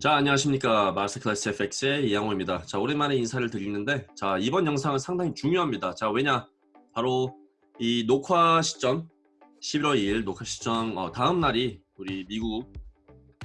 자 안녕하십니까. 마스터클래스 FX의 이양호입니다. 자 오랜만에 인사를 드리는데 자 이번 영상은 상당히 중요합니다. 자 왜냐? 바로 이 녹화 시점 11월 2일 녹화 시점 어, 다음 날이 우리 미국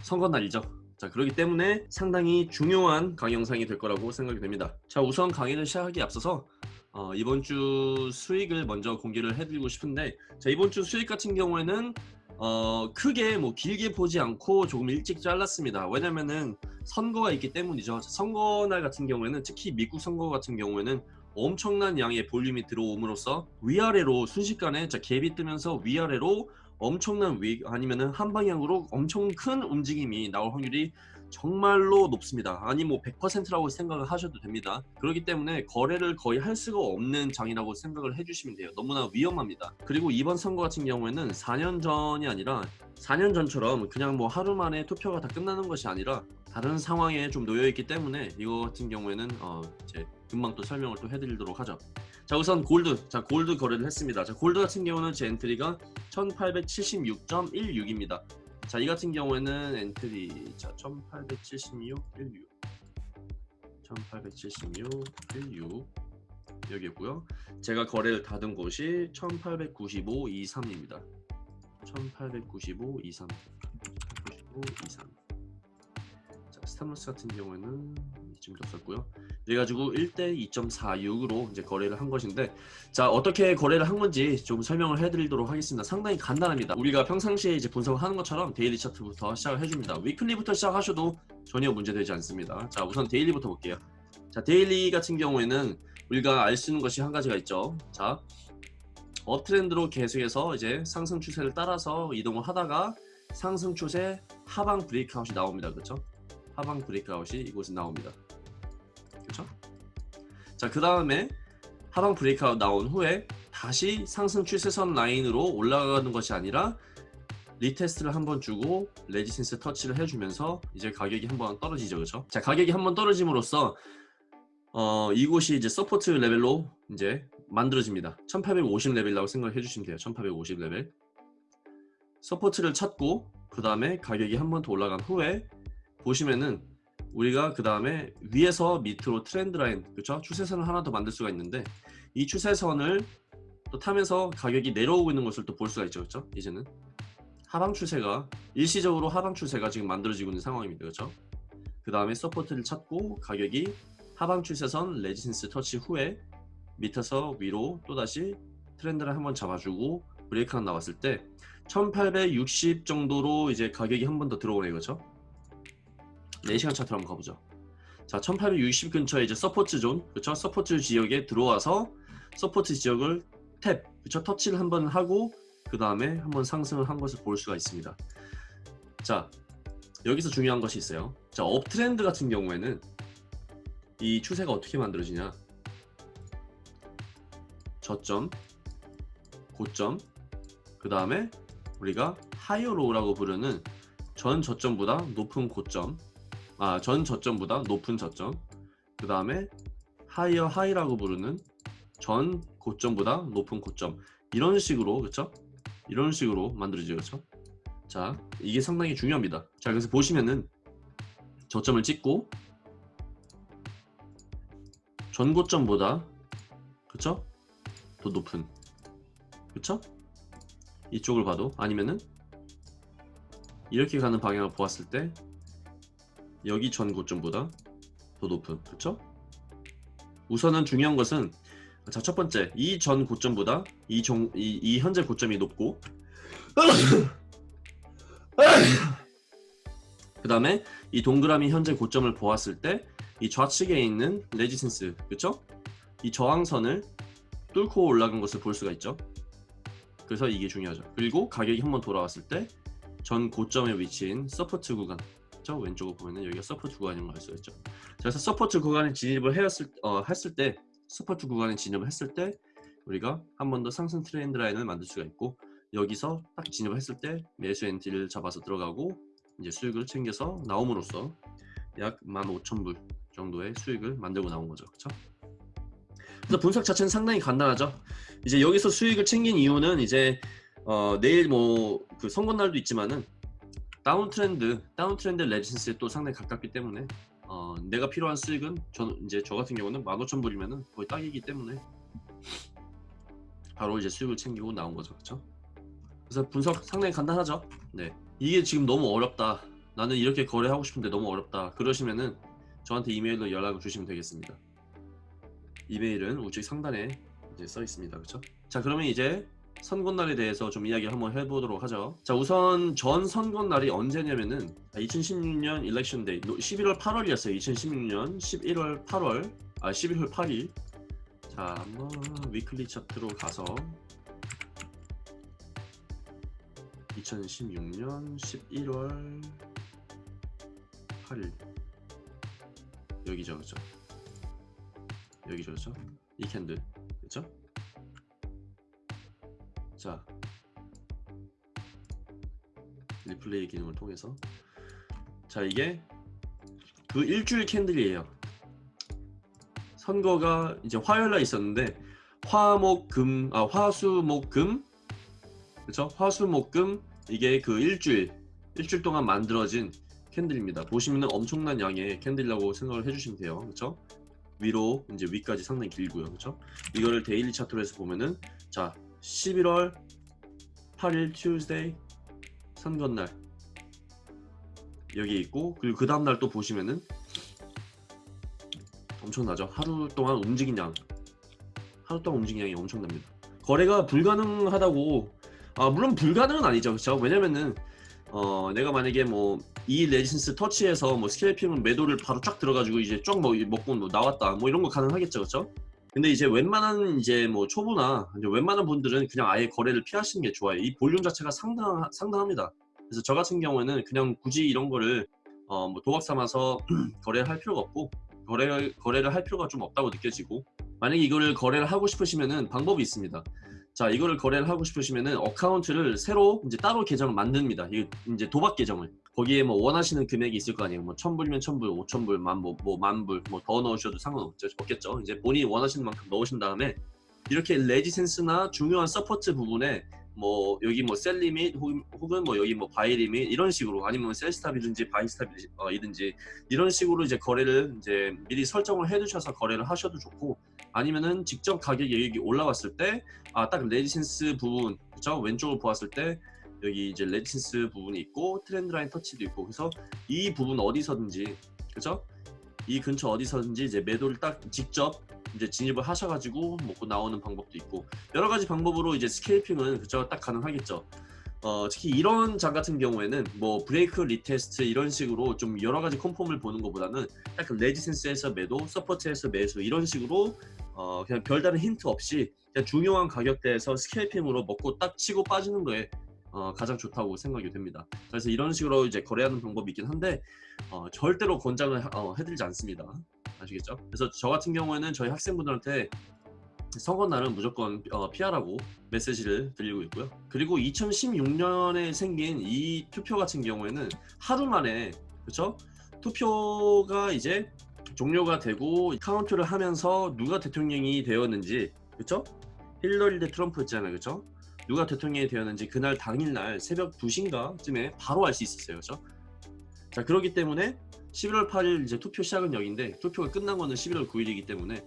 선거 날이죠. 자 그렇기 때문에 상당히 중요한 강의 영상이 될 거라고 생각이 됩니다. 자 우선 강의를 시작하기 앞서서 어, 이번 주 수익을 먼저 공개를 해드리고 싶은데 자 이번 주 수익 같은 경우에는 어 크게 뭐 길게 보지 않고 조금 일찍 잘랐습니다. 왜냐면은 선거가 있기 때문이죠. 선거날 같은 경우에는 특히 미국 선거 같은 경우에는 엄청난 양의 볼륨이 들어옴으로써 위아래로 순식간에 자 갭이 뜨면서 위아래로 엄청난 위 아니면은 한 방향으로 엄청 큰 움직임이 나올 확률이 정말로 높습니다. 아니 뭐 100%라고 생각을 하셔도 됩니다. 그렇기 때문에 거래를 거의 할 수가 없는 장이라고 생각을 해주시면 돼요. 너무나 위험합니다. 그리고 이번 선거 같은 경우에는 4년 전이 아니라 4년 전처럼 그냥 뭐 하루 만에 투표가 다 끝나는 것이 아니라 다른 상황에 좀 놓여 있기 때문에 이거 같은 경우에는 어 이제 금방 또 설명을 또 해드리도록 하죠. 자 우선 골드 자 골드 거래를 했습니다. 자 골드 같은 경우는 제 entry가 1876.16입니다. 자, 이 같은 경우에는 entry 자, 1876 16 1876 16 여기고요. 제가 거래를 닫은 곳이 1895 23입니다. 1895 23 1895 23 자, stop loss 같은 경우에는 이쯤 뒀었고요. 그래가지고 1대 2.46으로 이제 거래를 한 것인데 자 어떻게 거래를 한 건지 좀 설명을 해드리도록 하겠습니다. 상당히 간단합니다. 우리가 평상시에 이제 분석을 하는 것처럼 daily 차트부터 시작을 해줍니다. weekly부터 시작하셔도 전혀 문제되지 않습니다. 자 우선 daily부터 볼게요. 자 daily 같은 경우에는 우리가 알 수 있는 것이 한 가지가 있죠. 자 uptrend로 계속해서 이제 상승 추세를 따라서 이동을 하다가 상승 추세 하방 breakout이 나옵니다. 그렇죠? 하방 breakout이 이곳에 나옵니다. 그렇죠? 자, 그 다음에 하방 breakout 나온 후에 다시 상승 추세선 라인으로 올라가는 것이 아니라 retest를 한번 주고 resistance 터치를 해주면서 이제 가격이 한번 떨어지죠, 그렇죠? 자, 가격이 한번 떨어짐으로써 어, 이곳이 이제 support 레벨로 이제 만들어집니다. 1850 레벨이라고 생각해 주시면 돼요. 1850 레벨. support를 찾고 그 다음에 가격이 한 번 더 올라간 후에 보시면은 우리가 그 다음에 위에서 밑으로 trend line 그렇죠 추세선을 하나 더 만들 수가 있는데 이 추세선을 또 타면서 가격이 내려오고 있는 것을 또 볼 수가 있죠 그렇죠 이제는. 하방 추세가 일시적으로 하방 추세가 지금 만들어지고 있는 상황입니다 그렇죠 그 다음에 support를 찾고 가격이 하방 추세선 resistance 터치 후에 밑에서 위로 또다시 trend를 한번 잡아주고 breakout 나왔을 때 1860 정도로 이제 가격이 한 번 더 들어오네 그렇죠 4시간 차트로 한번 가보죠. 자, 1860 근처에 이제 support zone, 그렇죠? support 지역에 들어와서 support 지역을 tap, 그렇죠? 터치를 한번 하고 그 다음에 한번 상승을 한 것을 볼 수가 있습니다. 자, 여기서 중요한 것이 있어요. 자, uptrend 같은 경우에는 이 추세가 어떻게 만들어지냐? 저점, 고점, 그 다음에 우리가 higher low라고 부르는 전 저점보다 높은 고점 아, 전 저점보다 높은 저점 그 다음에 higher high라고 부르는 전 고점보다 높은 고점 이런 식으로 그쵸? 이런 식으로 만들어지죠 그쵸? 자 이게 상당히 중요합니다 자 그래서 보시면은 저점을 찍고 전 고점보다 그쵸? 더 높은 그쵸? 이쪽을 봐도 아니면은 이렇게 가는 방향을 보았을 때 여기 전 고점보다 더 높은 그쵸? 우선은 중요한 것은 자 첫 번째 이 전 고점보다 이, 정, 이, 이 현재 고점이 높고 그 다음에 이 동그라미 현재 고점을 보았을 때 이 좌측에 있는 resistance 그쵸? 이 저항선을 뚫고 올라간 것을 볼 수가 있죠 그래서 이게 중요하죠 그리고 가격이 한번 돌아왔을 때 전 고점에 위치한 support 구간 있죠? 왼쪽을 보면은 여기가 support 구간인 걸 알 수가 있죠. 그래서 support 구간에 진입을 했을, 어, 했을 때 support 구간에 진입을 했을 때 우리가 한 번 더 상승 trend line을 만들 수가 있고 여기서 딱 진입을 했을 때 매수 entry를 잡아서 들어가고 이제 수익을 챙겨서 나옴으로써 약 15,000불 정도의 수익을 만들고 나온 거죠. 그렇죠? 그래서 분석 자체는 상당히 간단하죠. 이제 여기서 수익을 챙긴 이유는 이제 어, 내일 뭐 그 선거 날도 있지만은 다운 트렌드 다운 트렌드 레지센스에 또 상당히 가깝기 때문에 어, 내가 필요한 수익은 저 이제 저 같은 경우는 15,000불이면은 거의 딱이기 때문에 바로 이제 수익을 챙기고 나온 거죠. 그렇죠 그래서 분석 상당히 간단하죠? 네. 이게 지금 너무 어렵다. 나는 이렇게 거래하고 싶은데 너무 어렵다. 그러시면은 저한테 이메일로 연락을 주시면 되겠습니다. 이메일은 우측 상단에 이제 써 있습니다. 그렇죠 자 그러면 이제 선거날에 대해서 좀 이야기 한번 해보도록 하죠. 자 우선 전 선거날이 언제냐면은 2016년 election day 11월 8월이었어요. 2016년 11월 8월. 아 11월 8일. 자 한번 weekly 차트로 가서. 2016년 11월 8일. 여기죠 그죠? 여기죠 그죠? 이 candle. 그죠 자 리플레이 기능을 통해서. 자 이게 그 일주일 candle이에요. 선거가 이제 화요일날 있었는데 화목금 아 화수목금? 그렇죠 화수목금 이게 그 일주일 일주일 동안 만들어진 candle입니다. 보시면은 엄청난 양의 candle이라고 생각을 해주시면 돼요. 그렇죠 위로 이제 wick까지 상당히 길고요. 그렇죠 이거를 daily 차트로 해서 보면은 자 11월 8일 Tuesday 선거날. 여기 있고 그리고 그 다음날 또 보시면은 엄청나죠? 하루 동안 움직인 양. 하루 동안 움직인 양이 엄청납니다. 거래가 불가능하다고. 아 물론 불가능은 아니죠. 그렇죠 왜냐면은 어 내가 만약에 뭐 이 resistance 터치해서 뭐 scalping은 매도를 바로 쫙 들어가지고 이제 쫙뭐 먹고 뭐 나왔다. 뭐 이런 거 가능하겠죠. 그렇죠 근데 이제 웬만한 이제 뭐 초보나 이제 웬만한 분들은 그냥 아예 거래를 피하시는 게 좋아요. 이 볼륨 자체가 상당 상당합니다. 그래서 저 같은 경우에는 그냥 굳이 이런 거를 어 뭐 도박 삼아서 거래를 할 필요가 없고 거래 거래를 할 필요가 좀 없다고 느껴지고 만약에 이거를 거래를 하고 싶으시면은 방법이 있습니다. 자 이거를 거래를 하고 싶으시면은 account를 새로 이제 따로 계정을 만듭니다. 이 이제 도박 계정을 거기에 뭐 원하시는 금액이 있을 거 아니에요. 뭐 천불이면 천불, 오천불, 만뭐 뭐 만불 뭐 더 넣으셔도 상관없겠죠. 이제 본인이 원하시는 만큼 넣으신 다음에 이렇게 resistance나 중요한 support 부분에 뭐 여기 뭐 sell limit 혹은 뭐 여기 뭐 buy limit 이런 식으로 아니면 sell stop이든지 buy stop이든지 이런 식으로 이제 거래를 이제 미리 설정을 해 두셔서 거래를 하셔도 좋고 아니면은 직접 가격이 여기 올라왔을 때 아 딱 resistance 부분 그죠 왼쪽을 보았을 때 여기 이제 resistance 부분이 있고 trend line 터치도 있고 그래서 이 부분 어디서든지 그죠 이 근처 어디서든지 이제 매도를 딱 직접 이제 진입을 하셔가지고 먹고 나오는 방법도 있고 여러 가지 방법으로 이제 scalping은 그쵸? 딱 가능하겠죠. 어, 특히 이런 장 같은 경우에는 뭐 break retest 이런 식으로 좀 여러 가지 confirm을 보는 것보다는 딱 resistance에서 매도, support에서 매수 이런 식으로 어, 그냥 별다른 힌트 없이 그냥 중요한 가격대에서 scalping으로 먹고 딱 치고 빠지는 거에 어, 가장 좋다고 생각이 됩니다. 그래서 이런 식으로 이제 거래하는 방법이 있긴 한데 어, 절대로 권장을 어, 해드리지 않습니다. 아시겠죠? 그래서 저 같은 경우에는 저희 학생분들한테 선거 날은 무조건 어, 피하라고 메시지를 드리고 있고요. 그리고 2016년에 생긴 이 투표 같은 경우에는 하루 만에 그렇죠? 투표가 이제 종료가 되고 카운트를 하면서 누가 대통령이 되었는지 그렇죠? 힐러리 대 트럼프 있잖아요. 그렇죠? 누가 대통령이 되었는지 그날 당일날 새벽 2시인가쯤에 바로 알 수 있었어요. 그렇죠? 자 그렇기 때문에 11월 8일 이제 투표 시작은 여기인데 투표가 끝난 거는 11월 9일이기 때문에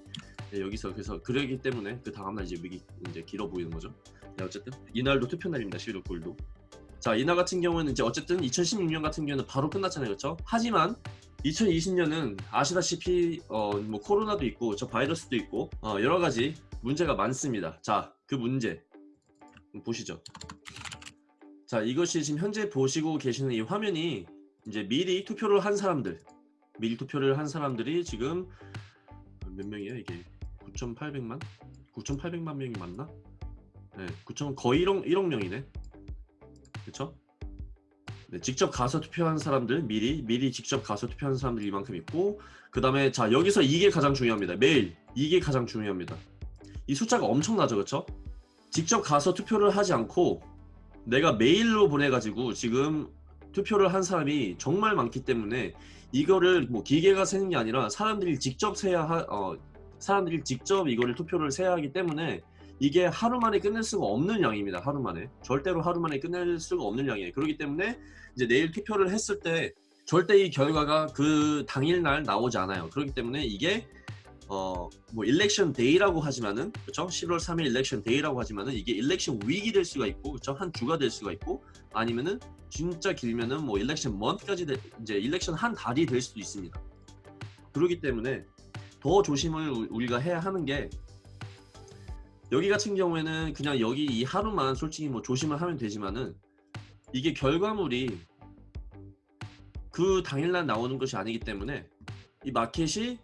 네, 여기서 그래서 그러기 때문에 그 다음날 이제 wick이 이제 길어 보이는 거죠. 네, 어쨌든 이날도 투표 날입니다. 11월 9일도. 자 이날 같은 경우는 이제 어쨌든 2016년 같은 경우는 바로 끝났잖아요, 그렇죠? 하지만 2020년은 아시다시피 어, 뭐 코로나도 있고 저 바이러스도 있고 어, 여러 가지 문제가 많습니다. 자 그 문제 보시죠. 자 이것이 지금 현재 보시고 계시는 이 화면이 이제 미리 투표를 한 사람들 미리 투표를 한 사람들이 지금 몇 명이야 이게 9,800만 9,800만 명이 맞나? 네, 9천 거의 1억 1억 명이네. 그렇죠? 네, 직접 가서 투표한 사람들 미리 미리 직접 가서 투표한 사람들 이만큼 있고 그 다음에 자 여기서 이게 가장 중요합니다. 매일 이게 가장 중요합니다. 이 숫자가 엄청나죠, 그렇죠? 직접 가서 투표를 하지 않고 내가 메일로 보내가지고 지금 투표를 한 사람이 정말 많기 때문에 이거를 뭐 기계가 세는 게 아니라 사람들이 직접 세야 하, 어, 사람들이 직접 이거를 투표를 세야 하기 때문에 이게 하루 만에 끝낼 수가 없는 양입니다. 하루 만에 절대로 하루 만에 끝낼 수가 없는 양이에요. 그렇기 때문에 이제 내일 투표를 했을 때 절대 이 결과가 그 당일날 나오지 않아요. 그렇기 때문에 이게 어 뭐 election day라고 하지만은 그렇죠? 11월 3일 election day라고 하지만은 이게 election week이 될 수가 있고 그렇죠? 한 주가 될 수가 있고 아니면은 진짜 길면은 뭐 일렉션 먼트까지 돼- 이제 일렉션 한 달이 될 수도 있습니다. 그렇기 때문에 더 조심을 우- 우리가 해야 하는 게 여기 같은 경우에는 그냥 여기 이 하루만 솔직히 뭐 조심을 하면 되지만은 이게 결과물이 그 당일날 나오는 것이 아니기 때문에 이 마켓이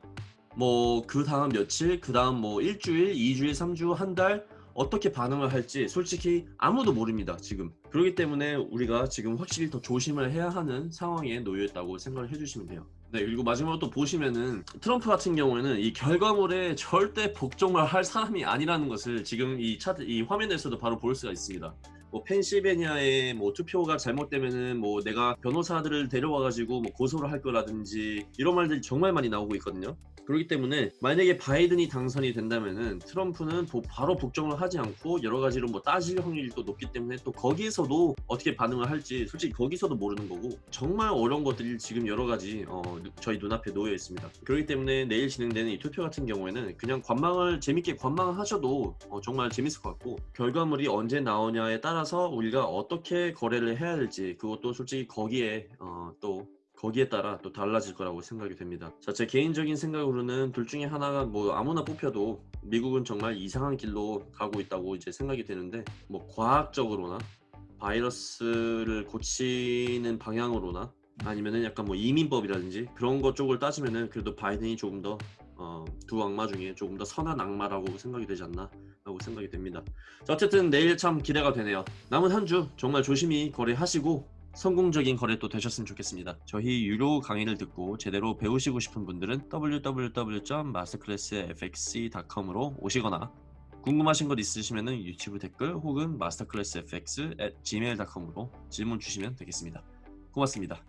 뭐 그 다음 며칠, 그 다음 뭐 일주일, 이주일, 삼주, 한 달 어떻게 반응을 할지 솔직히 아무도 모릅니다 지금. 그렇기 때문에 우리가 지금 확실히 더 조심을 해야 하는 상황에 놓여 있다고 생각을 해주시면 돼요. 네 그리고 마지막으로 또 보시면은 트럼프 같은 경우에는 이 결과물에 절대 복종을 할 사람이 아니라는 것을 지금 이 차트 이 화면에서도 바로 볼 수가 있습니다 뭐 펜실베니아에 뭐 투표가 잘못되면은 뭐 내가 변호사들을 데려와 가지고 뭐 고소를 할 거라든지 이런 말들이 정말 많이 나오고 있거든요. 그렇기 때문에 만약에 바이든이 당선이 된다면은 트럼프는 도- 바로 복종을 하지 않고 여러 가지로 뭐 따질 확률이 또 높기 때문에 또 거기에서도 어떻게 반응을 할지 솔직히 거기서도 모르는 거고 정말 어려운 것들이 지금 여러 가지 어, 누- 저희 눈앞에 놓여 있습니다. 그렇기 때문에 내일 진행되는 이 투표 같은 경우에는 그냥 관망을 재밌게 관망을 하셔도 어, 정말 재밌을 것 같고 결과물이 언제 나오냐에 따라 서 우리가 어떻게 거래를 해야 될지 그것도 솔직히 거기에 어, 또 거기에 따라 또 달라질 거라고 생각이 됩니다. 자, 제 개인적인 생각으로는 둘 중에 하나가 뭐 아무나 뽑혀도 미국은 정말 이상한 길로 가고 있다고 이제 생각이 되는데 뭐 과학적으로나 바이러스를 고치는 방향으로나 아니면은 약간 뭐 이민법이라든지 그런 것 쪽을 따지면은 그래도 바이든이 조금 더 어, 두 악마 중에 조금 더 선한 악마라고 생각이 되지 않나 라고 생각이 됩니다. 자, 어쨌든 내일 참 기대가 되네요. 남은 한 주 정말 조심히 거래하시고 성공적인 거래 또 되셨으면 좋겠습니다. 저희 유료 강의를 듣고 제대로 배우시고 싶은 분들은 www.masterclassfxc.com으로 오시거나 궁금하신 것 있으시면 유튜브 댓글 혹은 masterclassfx@gmail.com으로 질문 주시면 되겠습니다. 고맙습니다.